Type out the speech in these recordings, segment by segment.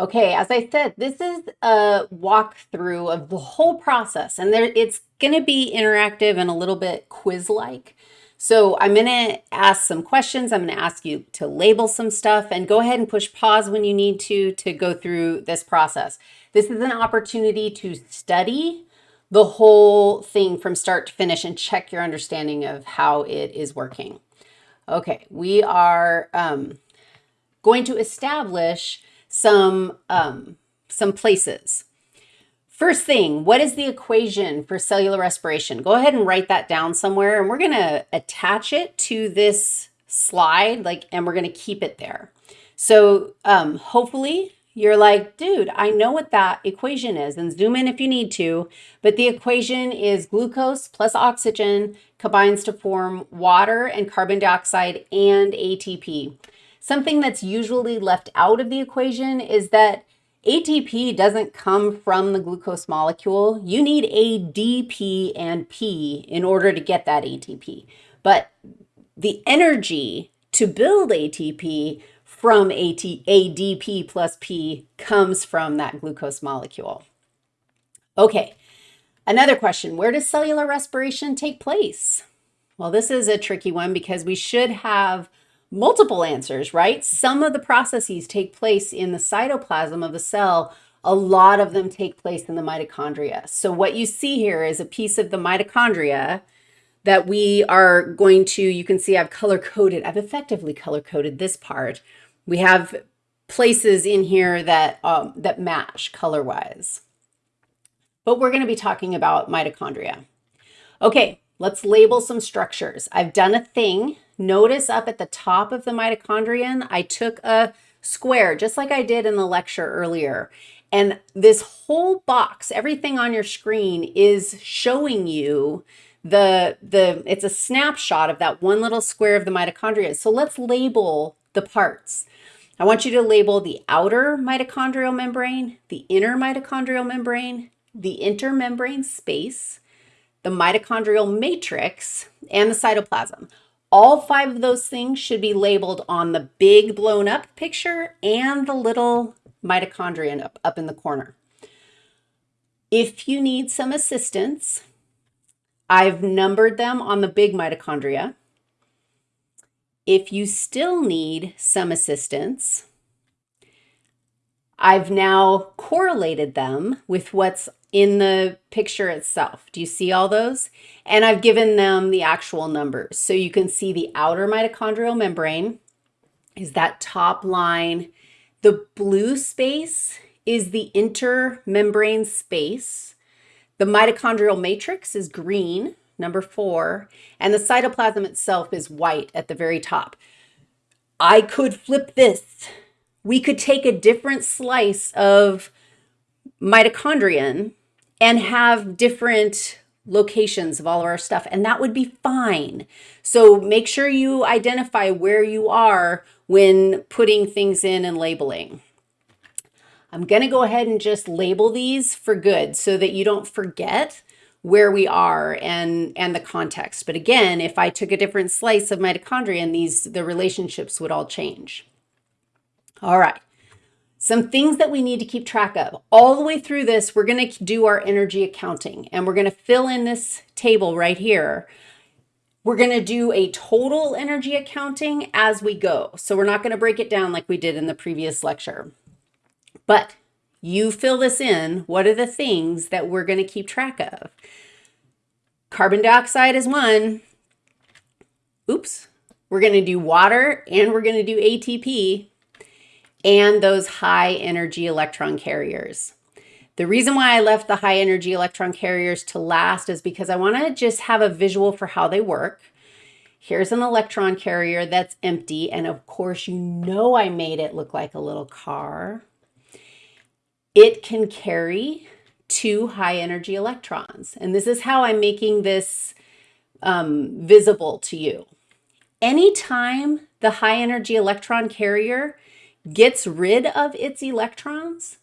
Okay, as I said, this is a walkthrough of the whole process, and there it's going to be interactive and a little bit quiz-like. So I'm going to ask some questions. I'm going to ask you to label some stuff and go ahead and push pause when you need to to go through this process. This is an opportunity to study the whole thing from start to finish and check your understanding of how it is working. Okay, we are um, going to establish some, um, some places. First thing, what is the equation for cellular respiration? Go ahead and write that down somewhere and we're gonna attach it to this slide like, and we're gonna keep it there. So um, hopefully you're like, dude, I know what that equation is and zoom in if you need to, but the equation is glucose plus oxygen combines to form water and carbon dioxide and ATP. Something that's usually left out of the equation is that ATP doesn't come from the glucose molecule. You need ADP and P in order to get that ATP. But the energy to build ATP from AT, ADP plus P comes from that glucose molecule. Okay, another question, where does cellular respiration take place? Well, this is a tricky one because we should have multiple answers, right? Some of the processes take place in the cytoplasm of the cell. A lot of them take place in the mitochondria. So what you see here is a piece of the mitochondria that we are going to, you can see I've color coded, I've effectively color coded this part. We have places in here that, um, that match color wise. But we're going to be talking about mitochondria. Okay, let's label some structures. I've done a thing Notice up at the top of the mitochondrion, I took a square, just like I did in the lecture earlier. And this whole box, everything on your screen is showing you the, the, it's a snapshot of that one little square of the mitochondria. So let's label the parts. I want you to label the outer mitochondrial membrane, the inner mitochondrial membrane, the intermembrane space, the mitochondrial matrix, and the cytoplasm. All five of those things should be labeled on the big blown up picture and the little mitochondrion up, up in the corner. If you need some assistance, I've numbered them on the big mitochondria. If you still need some assistance, I've now correlated them with what's in the picture itself. Do you see all those? And I've given them the actual numbers. So you can see the outer mitochondrial membrane is that top line. The blue space is the intermembrane space. The mitochondrial matrix is green, number four, and the cytoplasm itself is white at the very top. I could flip this. We could take a different slice of mitochondrion and have different locations of all of our stuff, and that would be fine. So make sure you identify where you are when putting things in and labeling. I'm going to go ahead and just label these for good so that you don't forget where we are and, and the context. But again, if I took a different slice of mitochondria and these, the relationships would all change. All right. Some things that we need to keep track of. All the way through this, we're going to do our energy accounting and we're going to fill in this table right here. We're going to do a total energy accounting as we go. So we're not going to break it down like we did in the previous lecture. But you fill this in. What are the things that we're going to keep track of? Carbon dioxide is one. Oops. We're going to do water and we're going to do ATP and those high energy electron carriers. The reason why I left the high energy electron carriers to last is because I want to just have a visual for how they work. Here's an electron carrier that's empty. And of course, you know I made it look like a little car. It can carry two high energy electrons. And this is how I'm making this um, visible to you. Anytime the high energy electron carrier gets rid of its electrons,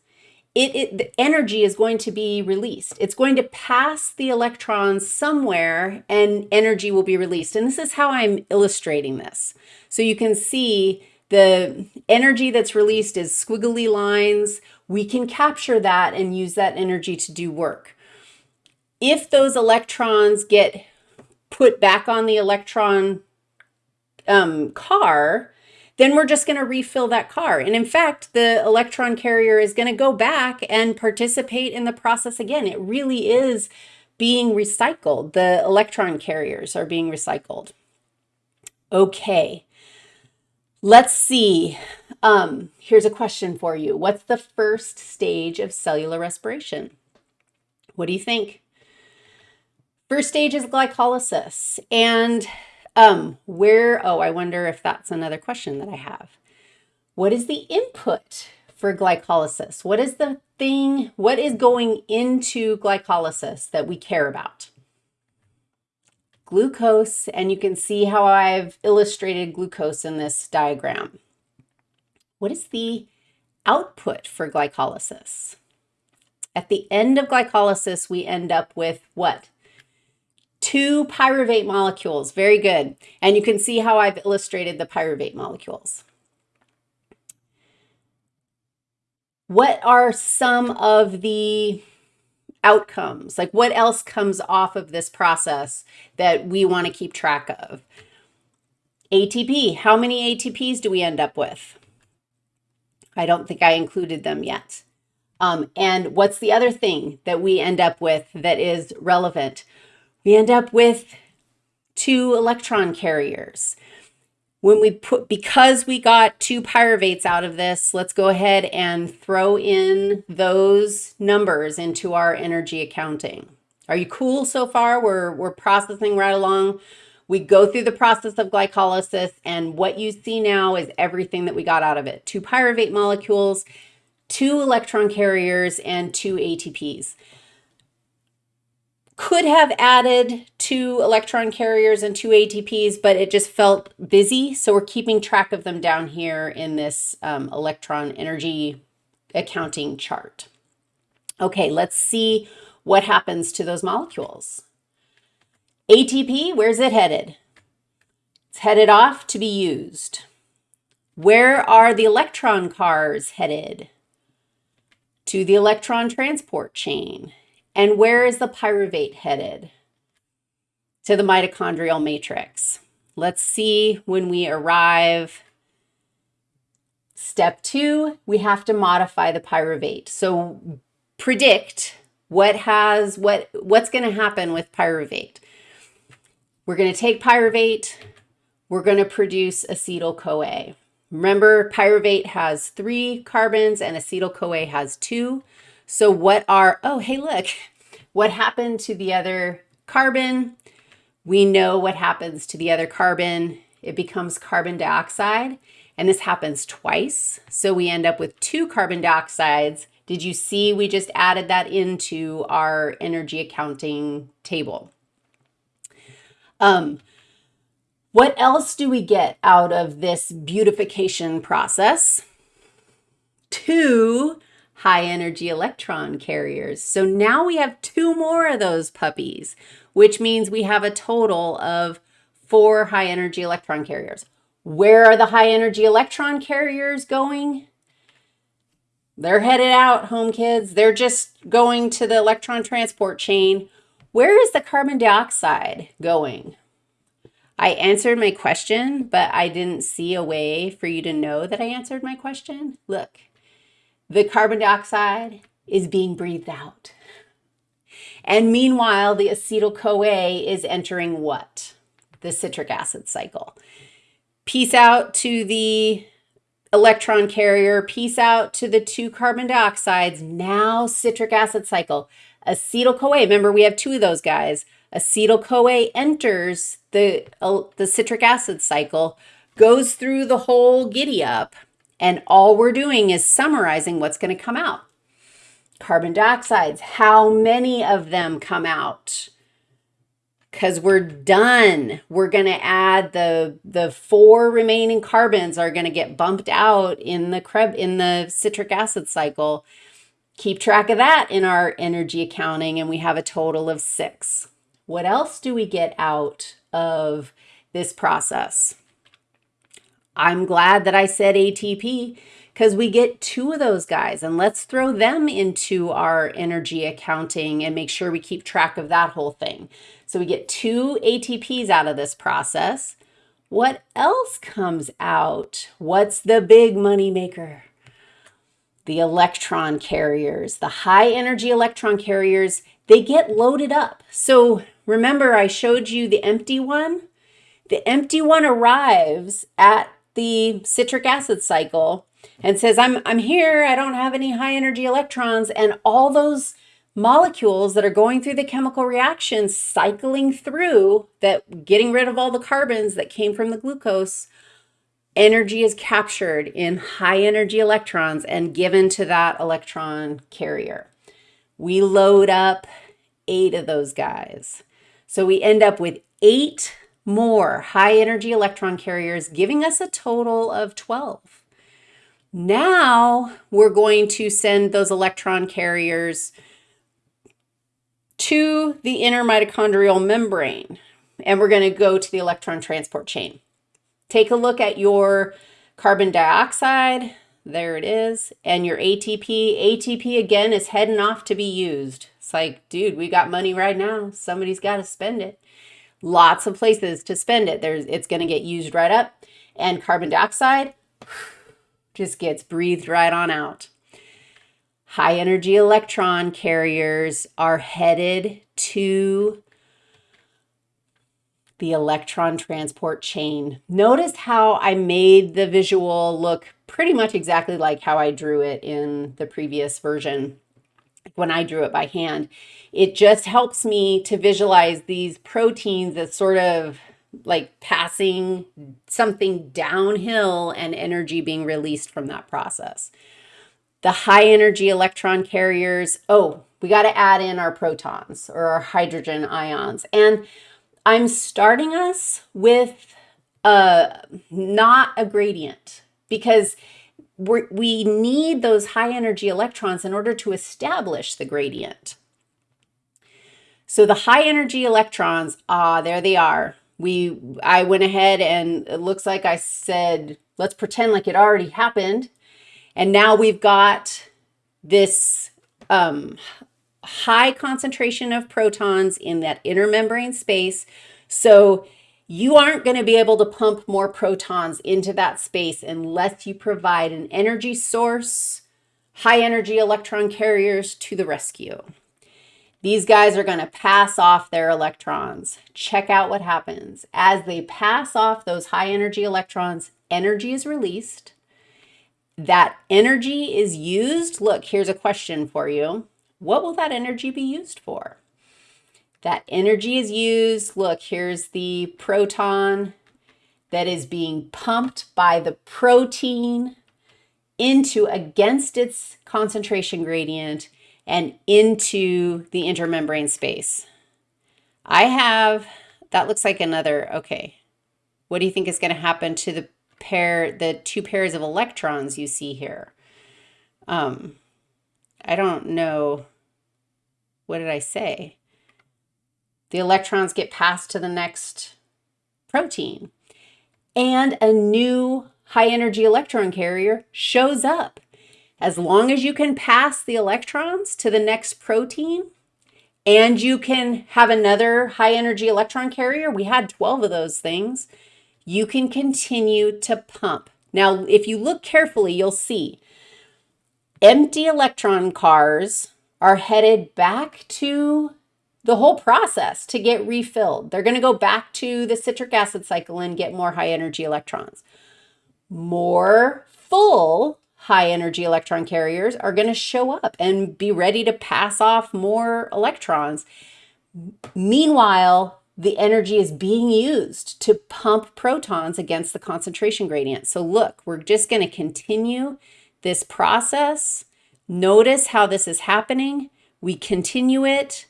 it, it, the energy is going to be released. It's going to pass the electrons somewhere and energy will be released. And this is how I'm illustrating this. So you can see the energy that's released is squiggly lines. We can capture that and use that energy to do work. If those electrons get put back on the electron um, car, then we're just going to refill that car. And in fact, the electron carrier is going to go back and participate in the process again. It really is being recycled. The electron carriers are being recycled. Okay, let's see. Um, here's a question for you. What's the first stage of cellular respiration? What do you think? First stage is glycolysis. And um, where, oh, I wonder if that's another question that I have. What is the input for glycolysis? What is the thing, what is going into glycolysis that we care about? Glucose, and you can see how I've illustrated glucose in this diagram. What is the output for glycolysis? At the end of glycolysis, we end up with what? Two pyruvate molecules. Very good. And you can see how I've illustrated the pyruvate molecules. What are some of the outcomes? Like what else comes off of this process that we want to keep track of? ATP. How many ATPs do we end up with? I don't think I included them yet. Um, and what's the other thing that we end up with that is relevant? We end up with two electron carriers. When we put, because we got two pyruvates out of this, let's go ahead and throw in those numbers into our energy accounting. Are you cool so far? We're, we're processing right along. We go through the process of glycolysis and what you see now is everything that we got out of it. Two pyruvate molecules, two electron carriers, and two ATPs could have added two electron carriers and two ATPs, but it just felt busy. So we're keeping track of them down here in this um, electron energy accounting chart. Okay, let's see what happens to those molecules. ATP, where's it headed? It's headed off to be used. Where are the electron cars headed? To the electron transport chain. And where is the pyruvate headed? To the mitochondrial matrix. Let's see when we arrive. Step two, we have to modify the pyruvate. So predict what has what what's going to happen with pyruvate. We're going to take pyruvate, we're going to produce acetyl-CoA. Remember, pyruvate has three carbons and acetyl-CoA has two. So what are, oh, hey, look, what happened to the other carbon? We know what happens to the other carbon. It becomes carbon dioxide, and this happens twice. So we end up with two carbon dioxides. Did you see we just added that into our energy accounting table? Um, what else do we get out of this beautification process? Two high energy electron carriers. So now we have two more of those puppies, which means we have a total of four high energy electron carriers. Where are the high energy electron carriers going? They're headed out, home kids. They're just going to the electron transport chain. Where is the carbon dioxide going? I answered my question, but I didn't see a way for you to know that I answered my question. Look, the carbon dioxide is being breathed out. And meanwhile, the acetyl-CoA is entering what? The citric acid cycle. Peace out to the electron carrier, peace out to the two carbon dioxides, now citric acid cycle. Acetyl-CoA, remember we have two of those guys. Acetyl-CoA enters the, uh, the citric acid cycle, goes through the whole giddy up, and all we're doing is summarizing what's going to come out. Carbon dioxides, how many of them come out? Because we're done. We're going to add the, the four remaining carbons are going to get bumped out in the, Krebs, in the citric acid cycle. Keep track of that in our energy accounting, and we have a total of six. What else do we get out of this process? I'm glad that I said ATP because we get two of those guys and let's throw them into our energy accounting and make sure we keep track of that whole thing. So we get two ATPs out of this process. What else comes out? What's the big money maker? The electron carriers, the high energy electron carriers, they get loaded up. So remember I showed you the empty one? The empty one arrives at the citric acid cycle and says, I'm, I'm here, I don't have any high energy electrons, and all those molecules that are going through the chemical reaction, cycling through, that getting rid of all the carbons that came from the glucose, energy is captured in high energy electrons and given to that electron carrier. We load up eight of those guys. So we end up with eight more high energy electron carriers, giving us a total of 12. Now we're going to send those electron carriers to the inner mitochondrial membrane, and we're going to go to the electron transport chain. Take a look at your carbon dioxide, there it is, and your ATP. ATP again is heading off to be used. It's like, dude, we got money right now. Somebody's got to spend it. Lots of places to spend it. There's, it's going to get used right up. And carbon dioxide, just gets breathed right on out. High energy electron carriers are headed to the electron transport chain. Notice how I made the visual look pretty much exactly like how I drew it in the previous version when I drew it by hand. It just helps me to visualize these proteins as sort of like passing something downhill and energy being released from that process. The high energy electron carriers, oh, we got to add in our protons or our hydrogen ions. And I'm starting us with a, not a gradient because we need those high energy electrons in order to establish the gradient. So the high energy electrons, ah, there they are we I went ahead and it looks like I said, let's pretend like it already happened. And now we've got this um, high concentration of protons in that inner membrane space. So you aren't going to be able to pump more protons into that space unless you provide an energy source, high energy electron carriers to the rescue. These guys are going to pass off their electrons. Check out what happens. As they pass off those high energy electrons, energy is released. That energy is used. Look, here's a question for you. What will that energy be used for? That energy is used. Look, here's the proton that is being pumped by the protein into against its concentration gradient and into the intermembrane space. I have, that looks like another, okay. What do you think is going to happen to the pair, the two pairs of electrons you see here? Um, I don't know. What did I say? The electrons get passed to the next protein and a new high energy electron carrier shows up. As long as you can pass the electrons to the next protein and you can have another high energy electron carrier, we had 12 of those things, you can continue to pump. Now, if you look carefully, you'll see empty electron cars are headed back to the whole process to get refilled. They're going to go back to the citric acid cycle and get more high energy electrons. More full high energy electron carriers are going to show up and be ready to pass off more electrons. Meanwhile, the energy is being used to pump protons against the concentration gradient. So look, we're just going to continue this process. Notice how this is happening. We continue it.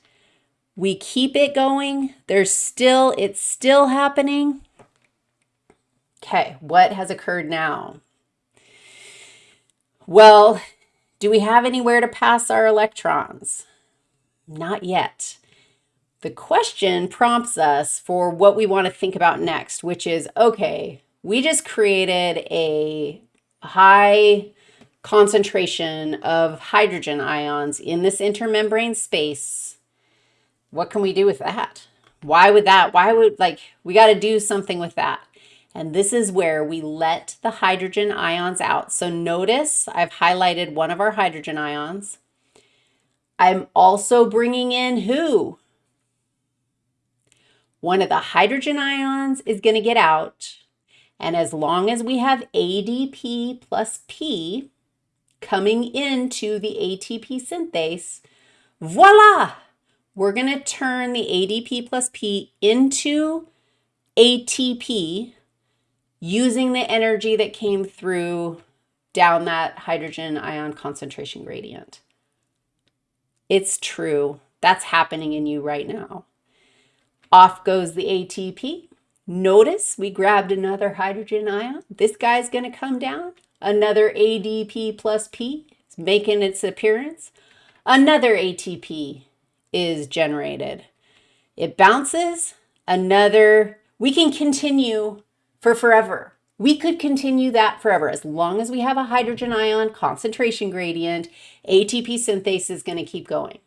We keep it going. There's still, it's still happening. Okay, what has occurred now? Well, do we have anywhere to pass our electrons? Not yet. The question prompts us for what we want to think about next, which is, okay, we just created a high concentration of hydrogen ions in this intermembrane space. What can we do with that? Why would that, why would, like, we got to do something with that. And this is where we let the hydrogen ions out. So notice I've highlighted one of our hydrogen ions. I'm also bringing in who? One of the hydrogen ions is going to get out. And as long as we have ADP plus P coming into the ATP synthase, voila, we're going to turn the ADP plus P into ATP using the energy that came through down that hydrogen ion concentration gradient. It's true. That's happening in you right now. Off goes the ATP. Notice we grabbed another hydrogen ion. This guy's going to come down. Another ADP plus P is making its appearance. Another ATP is generated. It bounces. Another, we can continue for forever. We could continue that forever. As long as we have a hydrogen ion concentration gradient, ATP synthase is going to keep going.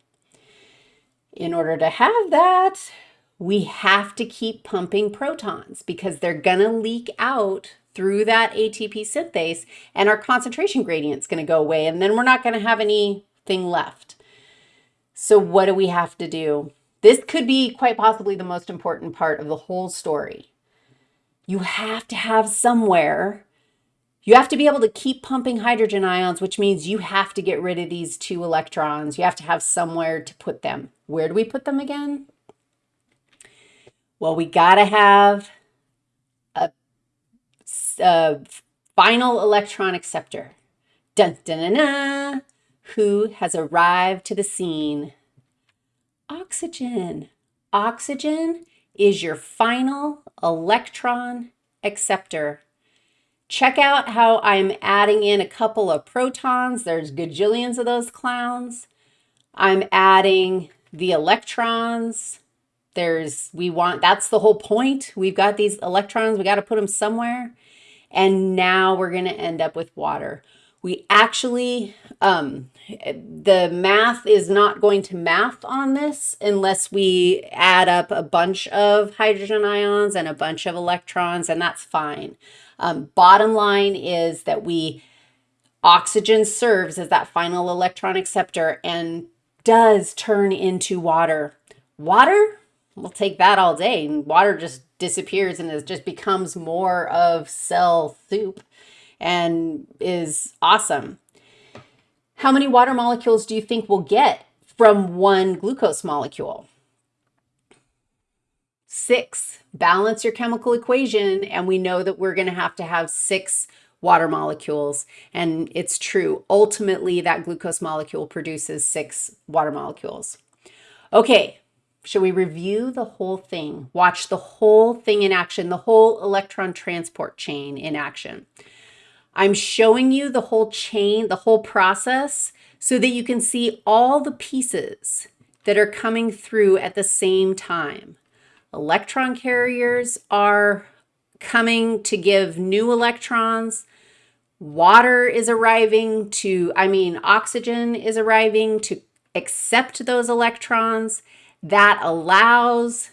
In order to have that, we have to keep pumping protons because they're going to leak out through that ATP synthase and our concentration gradient is going to go away and then we're not going to have anything left. So what do we have to do? This could be quite possibly the most important part of the whole story you have to have somewhere, you have to be able to keep pumping hydrogen ions, which means you have to get rid of these two electrons. You have to have somewhere to put them. Where do we put them again? Well, we got to have a, a, final electron acceptor. Dun, dun, dun, dun, who has arrived to the scene? Oxygen. Oxygen is your final electron acceptor. Check out how I'm adding in a couple of protons. There's gajillions of those clowns. I'm adding the electrons. There's, we want, that's the whole point. We've got these electrons, we got to put them somewhere. And now we're going to end up with water. We actually, um, the math is not going to math on this unless we add up a bunch of hydrogen ions and a bunch of electrons, and that's fine. Um, bottom line is that we, oxygen serves as that final electron acceptor and does turn into water. Water, we'll take that all day. And water just disappears and it just becomes more of cell soup and is awesome. How many water molecules do you think we'll get from one glucose molecule? Six. Balance your chemical equation, and we know that we're going to have to have six water molecules. And it's true. Ultimately, that glucose molecule produces six water molecules. Okay, should we review the whole thing? Watch the whole thing in action, the whole electron transport chain in action. I'm showing you the whole chain, the whole process, so that you can see all the pieces that are coming through at the same time. Electron carriers are coming to give new electrons. Water is arriving to, I mean, oxygen is arriving to accept those electrons. That allows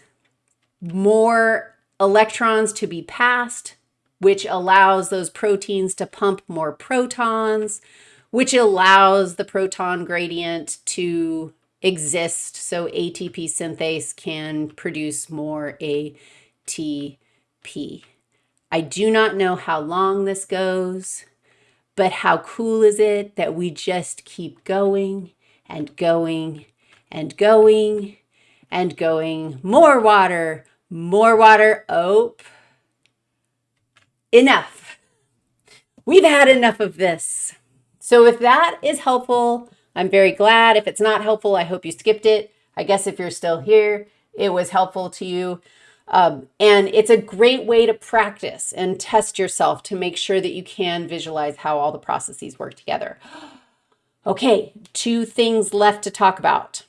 more electrons to be passed which allows those proteins to pump more protons, which allows the proton gradient to exist so ATP synthase can produce more ATP. I do not know how long this goes, but how cool is it that we just keep going and going and going and going. More water, more water. Oh, enough. We've had enough of this. So if that is helpful, I'm very glad. If it's not helpful, I hope you skipped it. I guess if you're still here, it was helpful to you. Um, and it's a great way to practice and test yourself to make sure that you can visualize how all the processes work together. Okay, two things left to talk about.